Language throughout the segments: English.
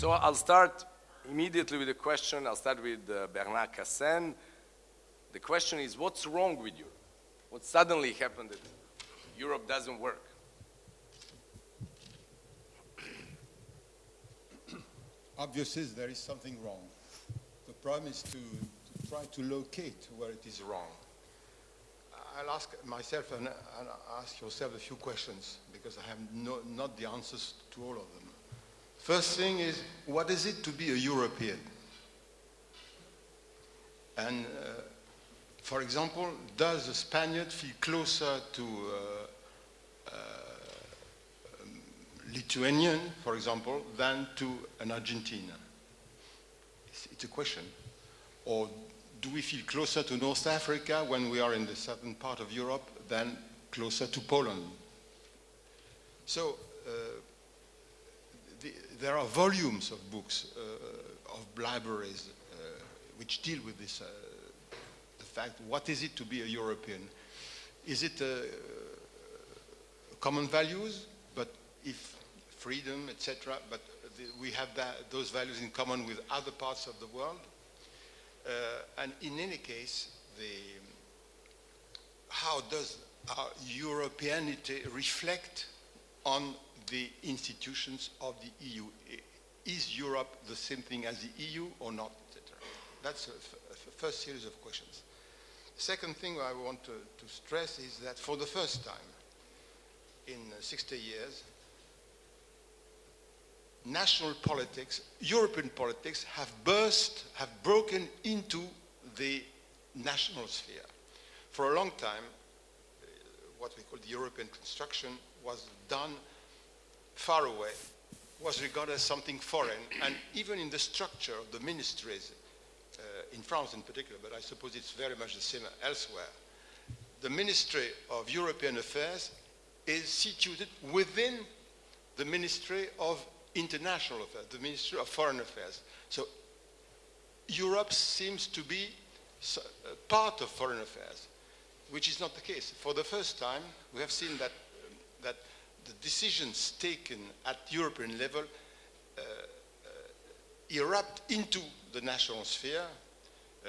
I'll start immediately with a question. I'll start with uh, Bernard Cassen. The question is, what's wrong with Europe? What suddenly happened that Europe doesn't work? Obviously, there is something wrong. The problem is to, to try to locate where it is wrong. I'll ask myself and, and ask yourself a few questions because I have no, not the answers to all of them. First thing is, what is it to be a European? And uh, for example, does a Spaniard feel closer to uh, uh, Lithuanian, for example, than to an Argentinian? It's, it's, a question. Or do we feel closer to North Africa when we are in the southern part of Europe than closer to Poland? So uh, the, there are volumes of books, uh, of libraries, uh, which deal with this, uh, the fact, what is it to be a European? Is it common values, but if freedom, etc., but the, we have that, those values in common with other parts of the world? Uh, and in any case, the, how does our Europeanity reflect on the institutions of the EU. Is Europe the same thing as the EU or not, etc.? That's a, first series of questions. Second thing I want to, to, stress is that for the first time in 60 years, national politics, European politics have burst, have broken into the national sphere. For a long time, what we call the European construction was done far away, was regarded as something foreign. And even in the structure of the ministries, uh, in France in particular, but I suppose it's very much the same elsewhere, the Ministry of European Affairs is situated within the Ministry of International Affairs, the Ministry of Foreign Affairs. So Europe seems to be part of foreign affairs, which is not the case. For the first time, we have seen that, that the decisions taken at European level uh, uh, erupt into the national sphere. Uh,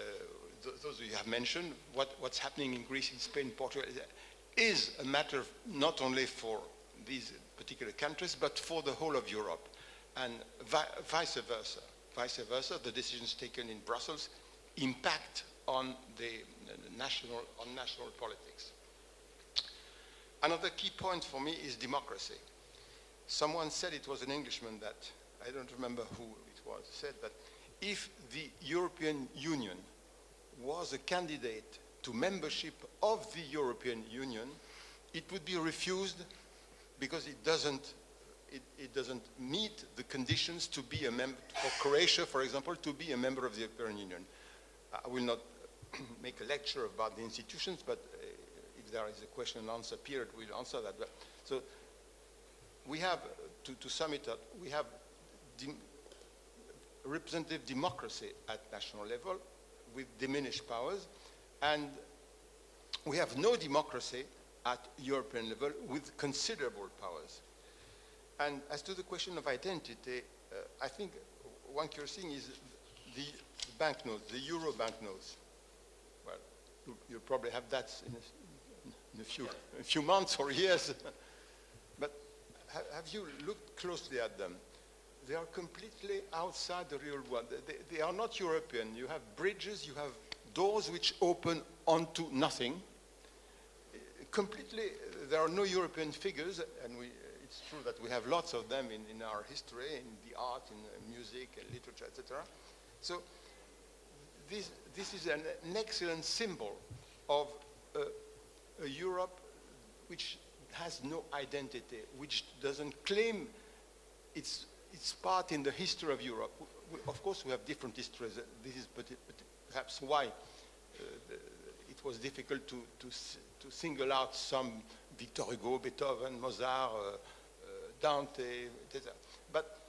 th those you have mentioned, what, what's happening in Greece, in Spain, Portugal, is a matter not only for these particular countries, but for the whole of Europe, and vi vice versa. Vice versa, the decisions taken in Brussels impact on the national, on national politics. Another key point for me is democracy. Someone said it was an Englishman that, I don't remember who it was, said that if the European Union was a candidate to membership of the European Union, it would be refused because it doesn't, it, it doesn't meet the conditions to be a member, for Croatia, for example, to be a member of the European Union. I will not make a lecture about the institutions, but there is a question and answer period, we'll answer that. But, so we have, to, to sum it up, we have representative democracy at national level with diminished powers, and we have no democracy at European level with considerable powers. And as to the question of identity, uh, I think one curious thing is the banknotes, the euro banknotes. Well, you, you probably have that in in a few, a few months or years. but ha have you looked closely at them? They are completely outside the real world. They, they, are not European. You have bridges, you have doors which open onto nothing. Completely, there are no European figures, and we, it's true that we have lots of them in, in our history, in the art, in music, and literature, etc. So this, this is an, an excellent symbol of uh, a Europe which has no identity, which doesn't claim its, its part in the history of Europe. We, of course, we have different histories. This is perhaps why uh, it was difficult to, to, to, single out some Victor Hugo, Beethoven, Mozart, uh, uh, Dante, etc. But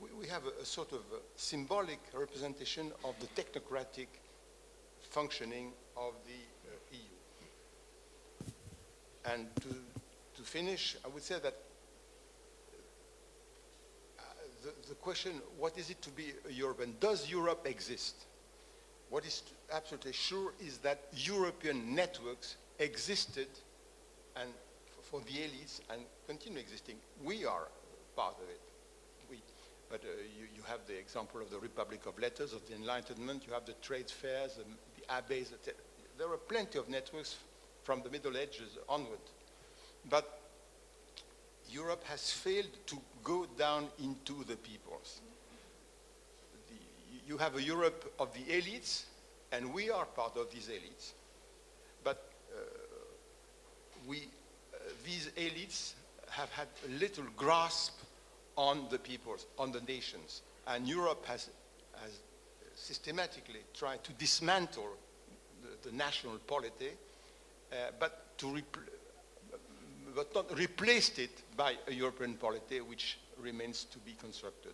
we, we have a, a, sort of a symbolic representation of the technocratic functioning of the and to, to finish, I would say that uh, the, the question, what is it to be a European? Does Europe exist? What is absolutely sure is that European networks existed and for the elites and continue existing. We are part of it. We, but uh, you, you, have the example of the Republic of Letters, of the Enlightenment, you have the trade fairs, the, the abbeys, etc. There are plenty of networks from the Middle Ages onward. But Europe has failed to go down into the peoples. The, you have a Europe of the elites, and we are part of these elites. But uh, we, uh, these elites have had little grasp on the peoples, on the nations. And Europe has, has systematically tried to dismantle the, the national polity, Uh, but to but not replaced it by a European polity which remains to be constructed.